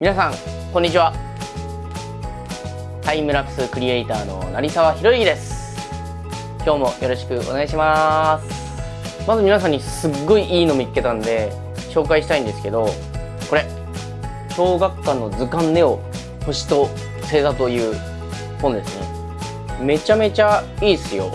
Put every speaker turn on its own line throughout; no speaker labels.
皆さんこんにちは。タイムラプスクリエイターの成沢宏之です。今日もよろしくお願いします。まず皆さんにすっごいいいの見つけたんで紹介したいんですけどこれ小学館の図鑑ネオ星と星座という本ですね。めちゃめちゃいいっすよ、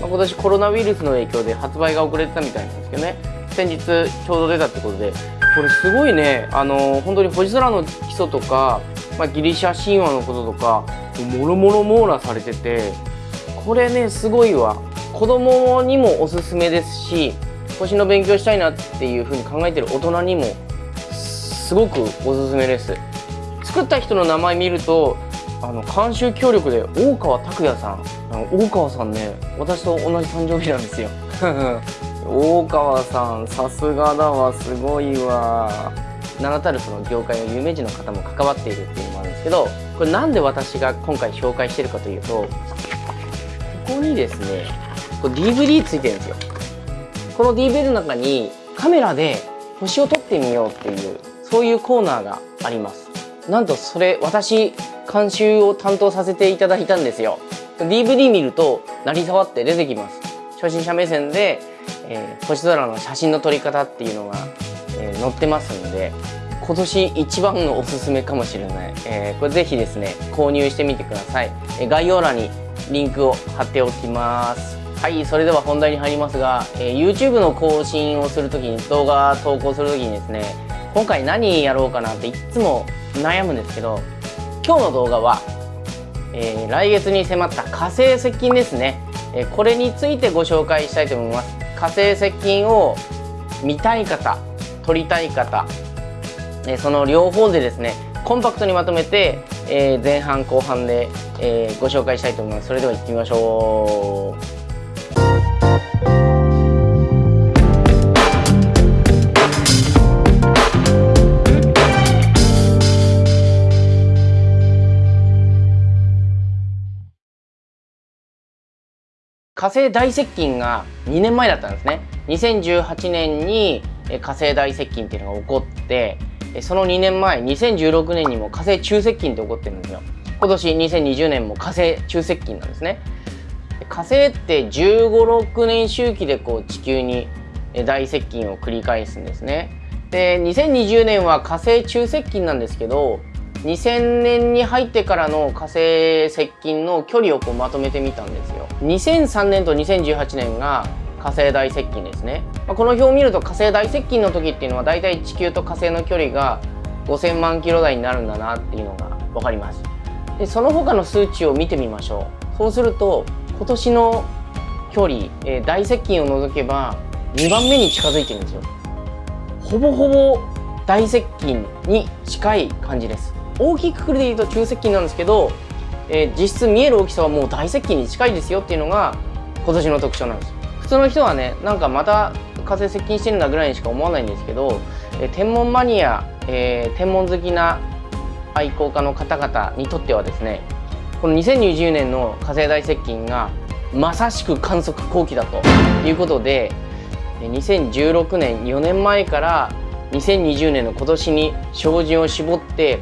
まあ、今年コロナウイルスの影響で発売が遅れてたみたいなんですけどね。先日ちょうど出たってことでこれすごいねあの本当に星空の基礎とか、まあ、ギリシャ神話のこととかもろもろ網羅されててこれねすごいわ。子供にもおすすめですし星の勉強したいなっていうふうに考えてる大人にもすごくおすすめです。作った人の名前見るとあの監修協力で大川拓也さん大川さんね私と同じ誕生日なんですよ。大川さんさすがだわすごいわ。名だたるその業界の有名人の方も関わっているっていうのもあるんですけどこれなんで私が今回紹介してるかというとここにですねこれ DVD ついてるんですよ。この DVD の中にカメラで星を撮ってみようっていうそういうコーナーがあります。なんとそれ私監修を担当させていただいたんですよ。DVD 見ると成り触って出てきます。初心者目線でえー、星空の写真の撮り方っていうのが、えー、載ってますんで今年一番のおすすめかもしれない、えー、これぜひですね購入してみてください、えー、概要欄にリンクを貼っておきます。はいそれでは本題に入りますが、えー、YouTube の更新をするときに動画投稿するときにですね今回何やろうかなっていつも悩むんですけど今日の動画は、えー、来月に迫った火星接近ですね、えー、これについてご紹介したいと思います。火星接近を見たい方撮りたい方その両方でですねコンパクトにまとめて、え、前半後半で、え、ご紹介したいと思います。それでは行ってみましょう。火星大接近が2年前だったんですね。2018年に火星大接近っていうのが起こってその2年前2016年にも火星中接近って起こってるんですよ。今年2020年も火星中接近なんですね。火星って1 5 6年周期でこう地球に大接近を繰り返すんですね。で2020年は火星中接近なんですけど2000年に入ってからの火星接近の距離をこうまとめてみたんですよ。2003年と2018年が火星大接近ですね、まあ、この表を見ると火星大接近の時っていうのはだいたい地球と火星の距離が5000万キロ台になるんだなっていうのが分かります。でその他の数値を見てみましょう。そうすると今年の距離、えー、大接近を除けば2番目に近づいてるんですよ。ほぼほぼ大接近に近い感じです。大きいくくりで言うと中接近なんですけど、えー、実質見える大きさはもう大接近に近いですよっていうのが今年の特徴なんです。普通の人はねなんかまた火星接近してるんだぐらいにしか思わないんですけど、えー、天文マニア、えー、天文好きな愛好家の方々にとってはですねこの2020年の火星大接近がまさしく観測後期だということで2016年4年前から2020年の今年に照準を絞って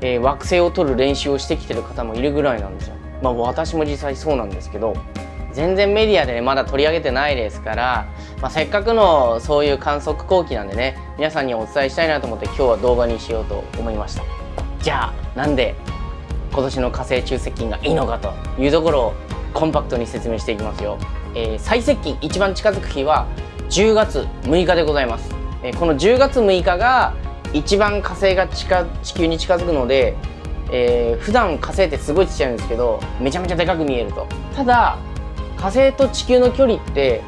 えー、惑星を取る練習をしてきてる方もいるぐらいなんですよ。まあ私も実際そうなんですけど全然メディアでねまだ取り上げてないですから、まあ、せっかくのそういう観測後期なんでね皆さんにお伝えしたいなと思って今日は動画にしようと思いました。じゃあなんで今年の火星中接近がいいのかというところをコンパクトに説明していきますよ、えー、最接近一番近づく日は10月6日でございます、えー、この10月6日が一番火星が近地球に近づくので、えー、普段火星ってすごいちっちゃいんですけどめちゃめちゃでかく見えると。ただ火星と地球の距離って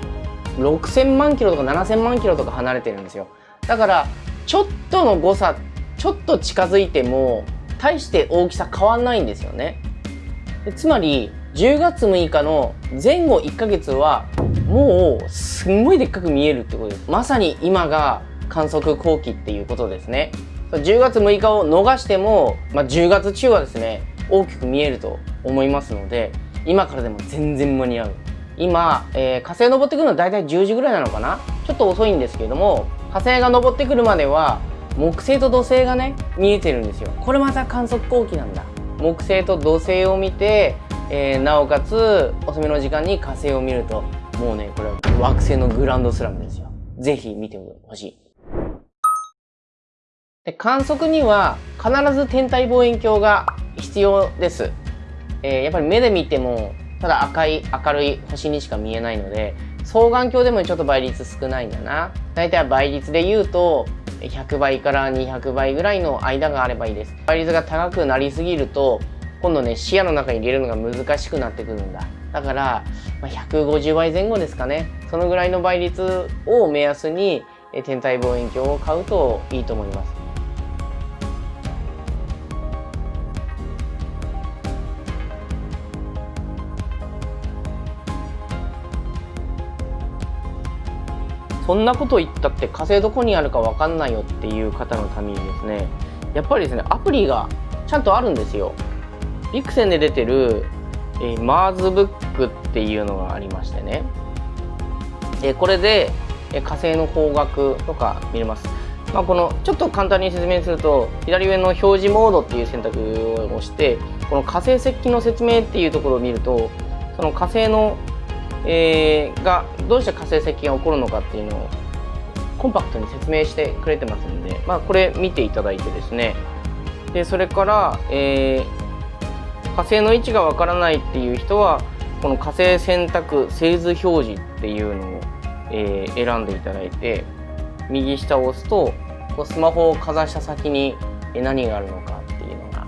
6000万キロとか7000万キロとか離れてるんですよ。だからちょっとの誤差ちょっと近づいても大して大きさ変わんないんですよね。つまり10月6日の前後1ヶ月はもうすんごいでっかく見えるってことです。まさに今が観測後期っていうことですね。10月6日を逃しても、まあ、10月中はですね大きく見えると思いますので今からでも全然間に合う。今、えー、火星登ってくるのは大体10時ぐらいなのかな？ちょっと遅いんですけれども火星が登ってくるまでは木星と土星がね見えてるんですよ。これまた観測後期なんだ。木星と土星を見て、えー、なおかつ遅めの時間に火星を見るともうねこれは惑星のグランドスラムですよ。ぜひ見てほしい。で観測には必ず天体望遠鏡が必要です、えー、やっぱり目で見てもただ赤い明るい星にしか見えないので双眼鏡でもちょっと倍率少ないんだな。大体倍率で言うと100倍から200倍ぐらいの間があればいいです。倍率が高くなりすぎると今度ね視野の中に入れるのが難しくなってくるんだ。だから、ま150倍前後ですかね。そのぐらいの倍率を目安に天体望遠鏡を買うといいと思います。そんなこと言ったって火星どこにあるか分かんないよっていう方のためにですねやっぱりですねアプリがちゃんとあるんですよ。ビクセンで出てる、えー、マーズブックっていうのがありましてね、えー、これで、えー、火星の方角とか見れます。まあ、このちょっと簡単に説明すると左上の表示モードっていう選択を押してこの火星接近の説明っていうところを見るとその火星のえー、がどうして火星接近が起こるのかっていうのをコンパクトに説明してくれてますんで、まあ、これ見ていただいてですね。でそれから、えー、火星の位置がわからないっていう人はこの火星選択製図表示っていうのを、えー、選んでいただいて右下を押すとこうスマホをかざした先に何があるのかっていうのが、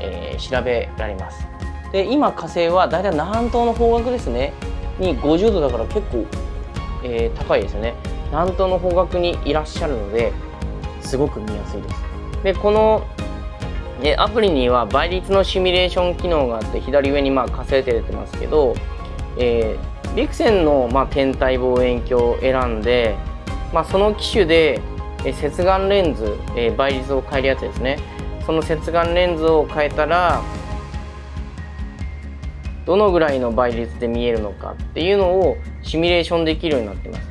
えー、調べられます。で今火星はだいたい南東の方角ですね。に50度だから結構、えー、高いですよね。南東の方角にいらっしゃるのですごく見やすいです。でこのでアプリには倍率のシミュレーション機能があって左上にまあ火星って出てますけど、えー、ビクセンのまあ天体望遠鏡を選んで、まあ、その機種で、え接眼レンズ、えー、倍率を変えるやつですね。その接眼レンズを変えたらどのぐらいの倍率で見えるのかっていうのをシミュレーションできるようになってます。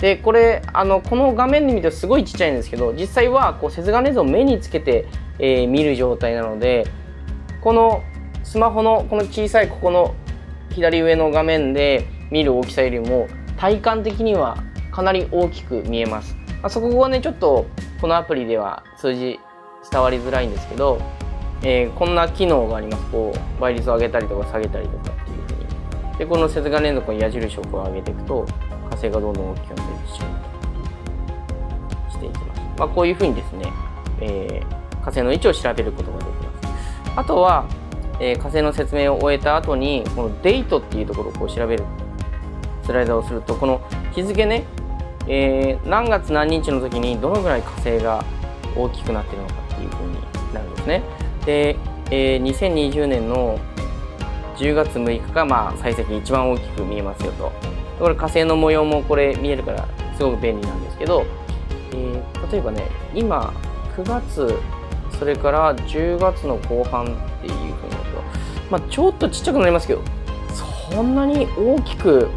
でこれあのこの画面で見るとすごいちっちゃいんですけど実際はこう接眼レンズを目につけて、えー、見る状態なのでこのスマホのこの小さいここの左上の画面で見る大きさよりも体感的にはかなり大きく見えます。まあ、そこはねちょっとこのアプリでは数字伝わりづらいんですけどえー、こんな機能があります。こう倍率を上げたりとか下げたりとかっていうふうに。でこの接眼連続の矢印をこう上げていくと火星がどんどん大きくなってしまうしていきます、まあ、こういうふうにですね、えー、火星の位置を調べることができます。あとは、えー、火星の説明を終えた後にこのデートっていうところをこう調べる。スライダーをするとこの日付ね、えー、何月何日の時にどのぐらい火星が大きくなってるのかっていうふうになるんですね。で、えー、2020年の10月6日がまあ採石一番大きく見えますよと。これ火星の模様もこれ見えるからすごく便利なんですけど、えー、例えばね今9月それから10月の後半っていうふうになると、まあ、ちょっとちっちゃくなりますけどそんなに大きく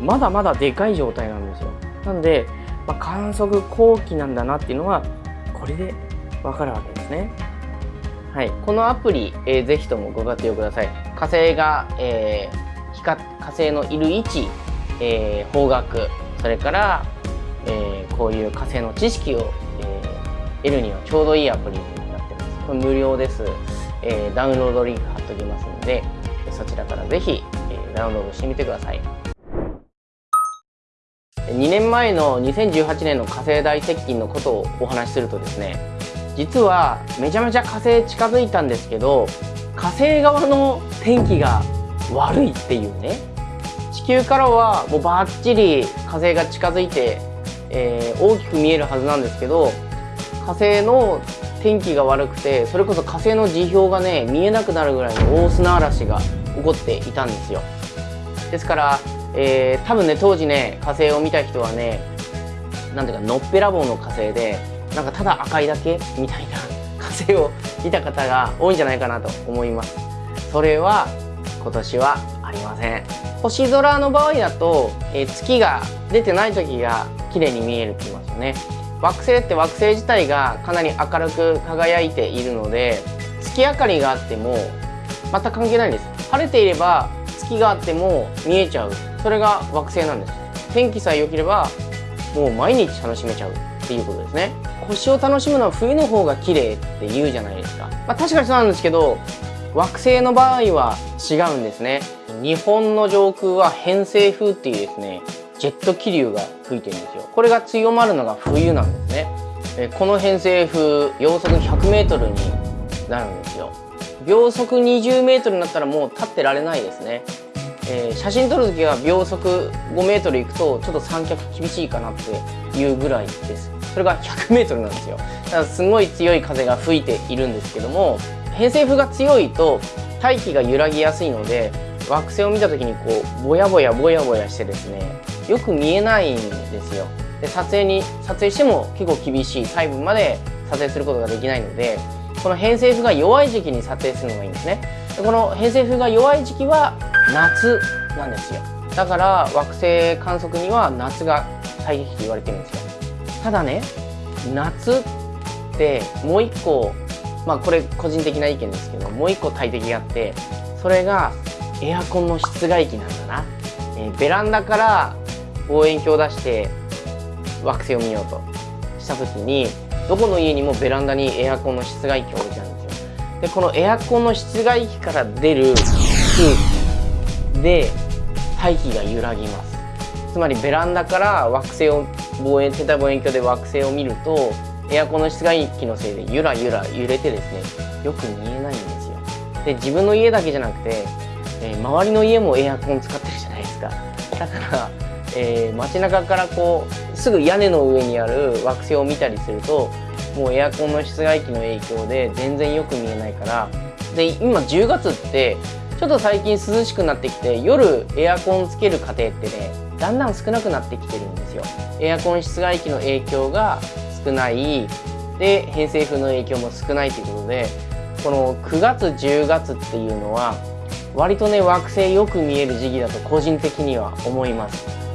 まだまだでかい状態なんですよ。なんで、まあ、観測後期なんだなっていうのはこれでわかるわけです。ね。はい、このアプリ、えー、ぜひともご活用ください。火星が、えー、光火星のいる位置、えー、方角、それから、えー、こういう火星の知識を、えー、得るにはちょうどいいアプリになってます。これ無料です。えー、ダウンロードリンク貼っておきますので、そちらからぜひ、えー、ダウンロードしてみてください。2年前の2018年の火星大接近のことをお話しするとですね実はめちゃめちゃ火星近づいたんですけど火星側の天気が悪いっていうね。地球からはもうバッチリ火星が近づいて、えー、大きく見えるはずなんですけど火星の天気が悪くてそれこそ火星の地表がね見えなくなるぐらいの大砂嵐が起こっていたんですよ。ですから、えー、多分ね当時ね火星を見た人はねなんていうかのっぺらぼうの火星でなんかただ赤いだけみたいな火星を見た方が多いんじゃないかなと思います。それは今年はありません。星空の場合だと、えー、月が出てない時が綺麗に見えるって言いますよね。惑星って惑星自体がかなり明るく輝いているので月明かりがあっても全く関係ないんです。晴れていれば月があっても見えちゃう。それが惑星なんです。天気さえ良ければもう毎日楽しめちゃうっていうことですね。星を楽しむのは冬の方が綺麗って言うじゃないですか、まあ、確かにそうなんですけど惑星の場合は違うんですね。日本の上空は偏西風っていうですねジェット気流が吹いてるんですよ。これが強まるのが冬なんですね。えこの偏西風秒速 100m になるんですよ。秒速 20m になったらもう立ってられないですね、えー、写真撮る時は秒速 5m 行くとちょっと三脚厳しいかなっていうぐらいです。それが 100m なんですよ。だからすごい強い風が吹いているんですけども偏西風が強いと大気が揺らぎやすいので惑星を見た時にこうぼやぼやぼやぼやしてですねよく見えないんですよ。で撮影に撮影しても結構厳しい細部まで撮影することができないのでこの偏西風が弱い時期に撮影するのがいいんですね。でこの偏西風が弱い時期は夏なんですよ。だから惑星観測には夏が最適と言われてるんですよ。ただね夏ってもう一個まあこれ個人的な意見ですけどもう一個大敵があってそれがエアコンの室外機なんだな、えー、ベランダから望遠鏡を出して惑星を見ようとした時にどこの家にもベランダにエアコンの室外機を置いてあるんですよ。でこのエアコンの室外機から出る空気で大気が揺らぎます。つまりベランダから惑星を望遠天体望遠鏡で惑星を見るとエアコンの室外機のせいでゆらゆら揺れてですねよく見えないんですよ。で自分の家だけじゃなくて、えー、周りの家もエアコン使ってるじゃないですか。だからえー、街中からこうすぐ屋根の上にある惑星を見たりするともうエアコンの室外機の影響で全然よく見えないから。で今10月ってちょっと最近涼しくなってきて夜エアコンつける家庭ってねだんだん少なくなってきてるんですよ。エアコン室外機の影響が少ない。で偏西風の影響も少ないということでこの9月10月っていうのは割とね惑星よく見える時期だと個人的には思います。